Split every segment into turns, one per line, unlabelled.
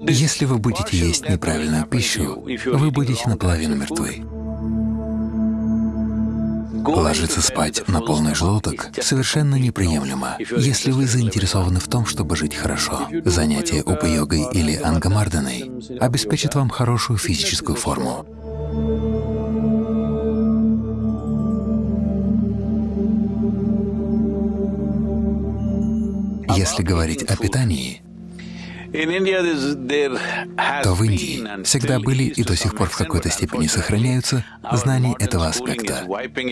Если вы будете есть неправильную пищу, вы будете наполовину мертвы. Ложиться спать на полный желудок совершенно неприемлемо, если вы заинтересованы в том, чтобы жить хорошо. Занятие упа-йогой или ангамарданой обеспечит вам хорошую физическую форму. Если говорить о питании, то в Индии всегда были и до сих пор в какой-то степени сохраняются знания этого аспекта.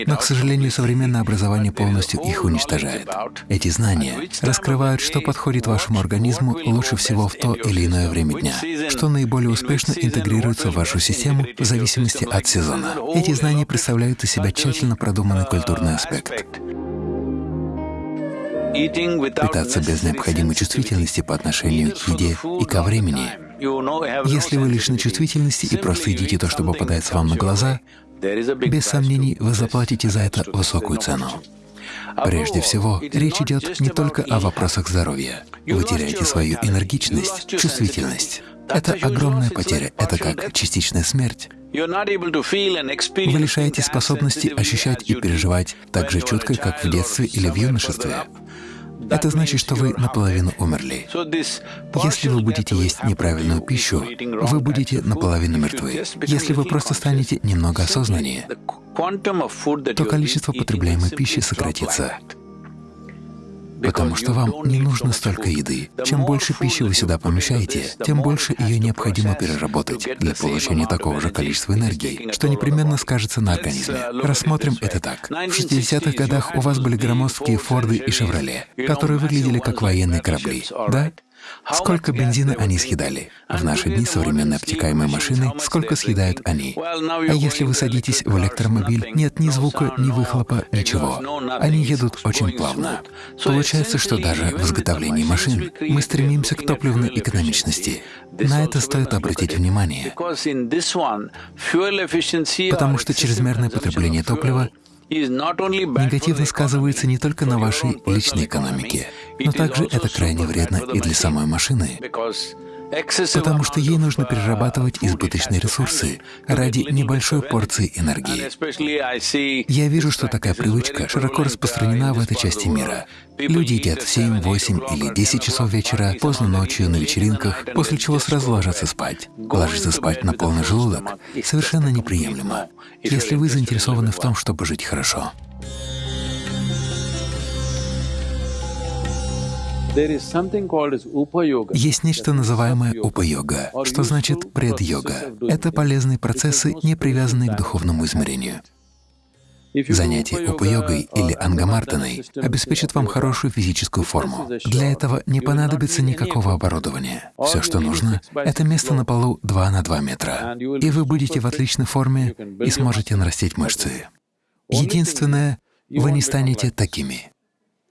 Но, к сожалению, современное образование полностью их уничтожает. Эти знания раскрывают, что подходит вашему организму лучше всего в то или иное время дня, что наиболее успешно интегрируется в вашу систему в зависимости от сезона. Эти знания представляют из себя тщательно продуманный культурный аспект. Питаться без необходимой чувствительности по отношению к еде и ко времени. Если вы лишены чувствительности и просто едите то, что попадается вам на глаза, без сомнений вы заплатите за это высокую цену. Прежде всего, речь идет не только о вопросах здоровья. Вы теряете свою энергичность, чувствительность. Это огромная потеря, это как частичная смерть. Вы лишаете способности ощущать и переживать так же чутко, как в детстве или в юношестве. Это значит, что вы наполовину умерли. Если вы будете есть неправильную пищу, вы будете наполовину мертвы. Если вы просто станете немного осознаннее, то количество потребляемой пищи сократится потому что вам не нужно столько еды. Чем больше пищи вы сюда помещаете, тем больше ее необходимо переработать для получения такого же количества энергии, что непременно скажется на организме. Рассмотрим это так. В 60-х годах у вас были громоздкие Форды и Шевроле, которые выглядели как военные корабли, да? Сколько бензина они съедали? В наши дни современные обтекаемые машины, сколько съедают они? А если вы садитесь в электромобиль, нет ни звука, ни выхлопа, ничего. Они едут очень плавно. Получается, что даже в изготовлении машин мы стремимся к топливной экономичности. На это стоит обратить внимание, потому что чрезмерное потребление топлива негативно сказывается не только на вашей личной экономике, но также это крайне вредно и для самой машины, потому что ей нужно перерабатывать избыточные ресурсы ради небольшой порции энергии. Я вижу, что такая привычка широко распространена в этой части мира. Люди едят в 7, 8 или 10 часов вечера, поздно ночью, на вечеринках, после чего сразу ложатся спать. Ложиться спать на полный желудок совершенно неприемлемо, если вы заинтересованы в том, чтобы жить хорошо. Есть нечто называемое упа-йога, что значит пред-йога. Это полезные процессы, не привязанные к духовному измерению. Занятие упа-йогой или ангамартаной обеспечит вам хорошую физическую форму. Для этого не понадобится никакого оборудования. Все, что нужно, — это место на полу 2 на 2 метра, и вы будете в отличной форме и сможете нарастить мышцы. Единственное, вы не станете такими.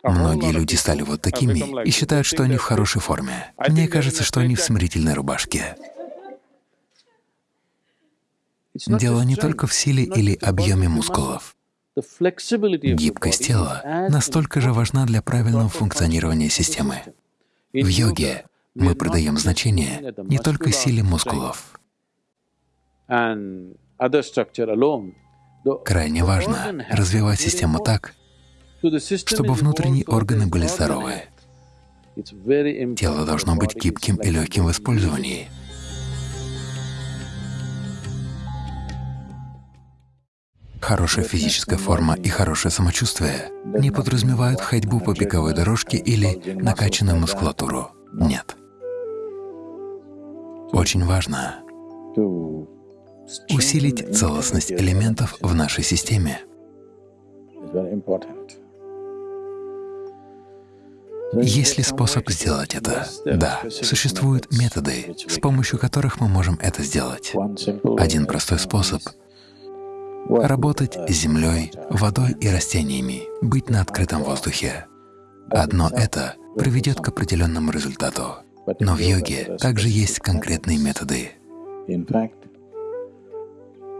Многие люди стали вот такими и считают, что они в хорошей форме. Мне кажется, что они в смирительной рубашке. Дело не только в силе или объеме мускулов. Гибкость тела настолько же важна для правильного функционирования системы. В йоге мы придаем значение не только силе мускулов. Крайне важно развивать систему так, чтобы внутренние органы были здоровы. Тело должно быть гибким и легким в использовании. Хорошая физическая форма и хорошее самочувствие не подразумевают ходьбу по беговой дорожке или накачанную мускулатуру. Нет. Очень важно усилить целостность элементов в нашей системе. Есть ли способ сделать это? Да, существуют методы, с помощью которых мы можем это сделать. Один простой способ — работать с землей, водой и растениями, быть на открытом воздухе. Одно это приведет к определенному результату. Но в йоге также есть конкретные методы.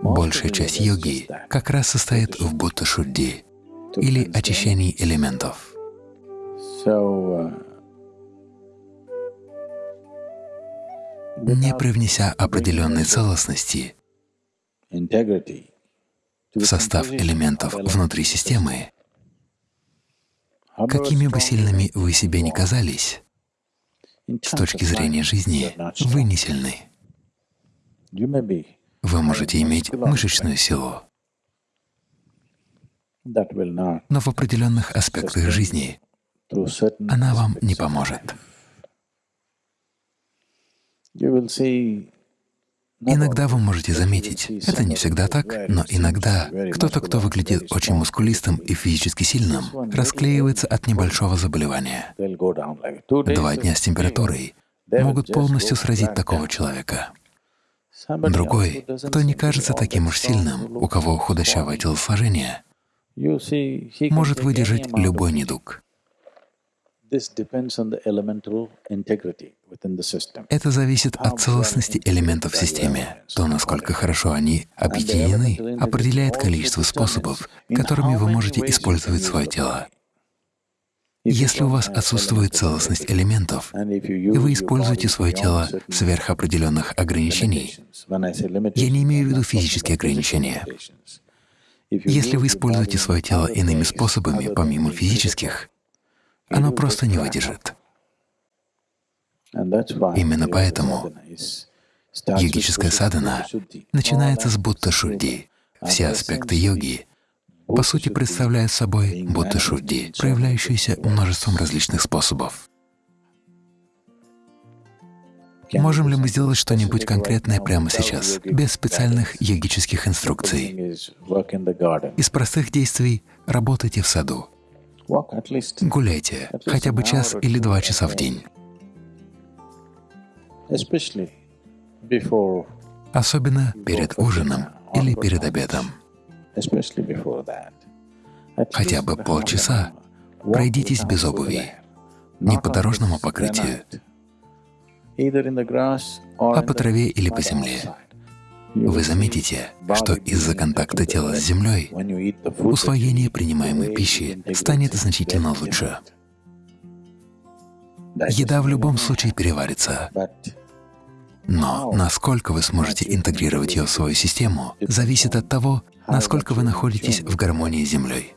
Большая часть йоги как раз состоит в будта-шудди, или очищении элементов. Не привнеся определенной целостности в состав элементов внутри системы, какими бы сильными вы себе ни казались, с точки зрения жизни вы не сильны. Вы можете иметь мышечную силу, но в определенных аспектах жизни она вам не поможет. Иногда вы можете заметить, это не всегда так, но иногда кто-то, кто выглядит очень мускулистым и физически сильным, расклеивается от небольшого заболевания. Два дня с температурой могут полностью сразить такого человека. Другой, кто не кажется таким уж сильным, у кого худощавое телосложение, может выдержать любой недуг. Это зависит от целостности элементов в системе. То, насколько хорошо они объединены, определяет количество способов, которыми вы можете использовать свое тело. Если у вас отсутствует целостность элементов, и вы используете свое тело сверх определенных ограничений, я не имею в виду физические ограничения. Если вы используете свое тело иными способами, помимо физических, оно просто не выдержит. Именно поэтому йогическая садхана начинается с будта-шудди. Все аспекты йоги по сути представляют собой будта-шудди, проявляющиеся множеством различных способов. Можем ли мы сделать что-нибудь конкретное прямо сейчас, без специальных йогических инструкций? Из простых действий работайте в саду, Гуляйте хотя бы час или два часа в день. Особенно перед ужином или перед обедом. Хотя бы полчаса. пройдитесь без обуви, не по дорожному покрытию, а по траве или по земле. Вы заметите, что из-за контакта тела с землей усвоение принимаемой пищи станет значительно лучше. Еда в любом случае переварится, но насколько вы сможете интегрировать ее в свою систему, зависит от того, насколько вы находитесь в гармонии с Землей.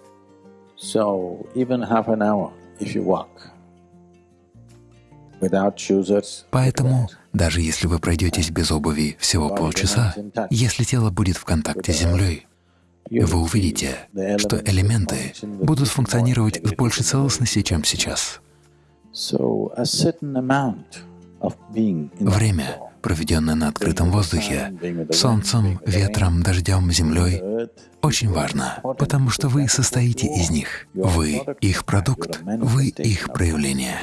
Поэтому, даже если вы пройдетесь без обуви всего полчаса, если тело будет в контакте с землей, вы увидите, что элементы будут функционировать с большей целостностью, чем сейчас. Время, проведенное на открытом воздухе, солнцем, ветром, дождем, землей, очень важно, потому что вы состоите из них. Вы — их продукт, вы — их проявление.